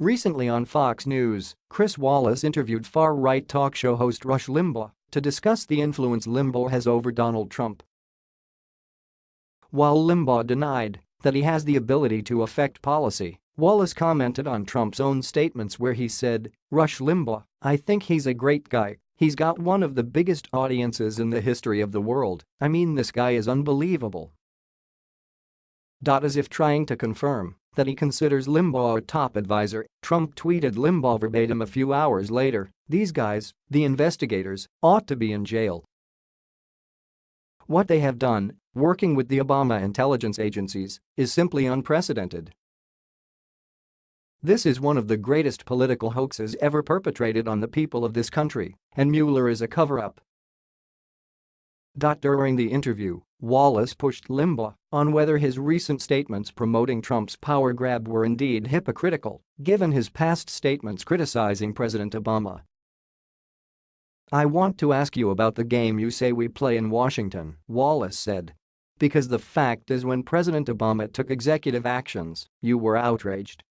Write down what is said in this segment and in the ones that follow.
Recently on Fox News, Chris Wallace interviewed far-right talk show host Rush Limbaugh to discuss the influence Limbaugh has over Donald Trump. While Limbaugh denied that he has the ability to affect policy, Wallace commented on Trump's own statements where he said, Rush Limbaugh, I think he's a great guy, he's got one of the biggest audiences in the history of the world, I mean this guy is unbelievable. As if trying to confirm that he considers Limbaugh a top advisor, Trump tweeted Limbaugh verbatim a few hours later, these guys, the investigators, ought to be in jail. What they have done, working with the Obama intelligence agencies, is simply unprecedented. This is one of the greatest political hoaxes ever perpetrated on the people of this country, and Mueller is a cover-up. During the interview, Wallace pushed Limbaugh on whether his recent statements promoting Trump's power grab were indeed hypocritical, given his past statements criticizing President Obama. I want to ask you about the game you say we play in Washington, Wallace said. Because the fact is when President Obama took executive actions, you were outraged.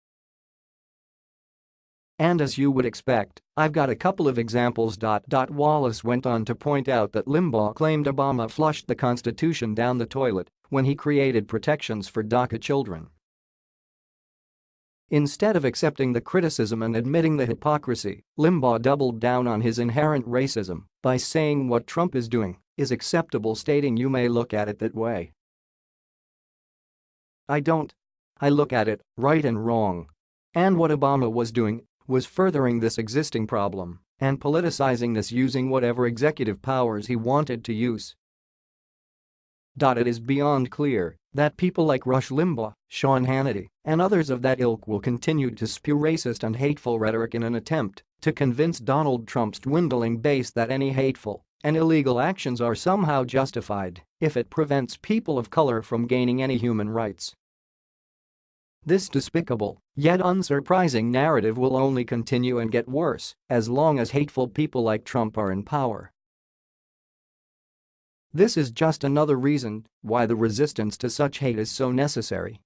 And as you would expect, I've got a couple of examples. Wallace went on to point out that Limbaugh claimed Obama flushed the Constitution down the toilet when he created protections for DACA children. Instead of accepting the criticism and admitting the hypocrisy, Limbaugh doubled down on his inherent racism by saying what Trump is doing is acceptable stating you may look at it that way. I don't. I look at it, right and wrong. And what Obama was doing was furthering this existing problem and politicizing this using whatever executive powers he wanted to use. It is beyond clear that people like Rush Limbaugh, Sean Hannity, and others of that ilk will continue to spew racist and hateful rhetoric in an attempt to convince Donald Trump's dwindling base that any hateful and illegal actions are somehow justified if it prevents people of color from gaining any human rights. This despicable, yet unsurprising narrative will only continue and get worse as long as hateful people like Trump are in power. This is just another reason why the resistance to such hate is so necessary.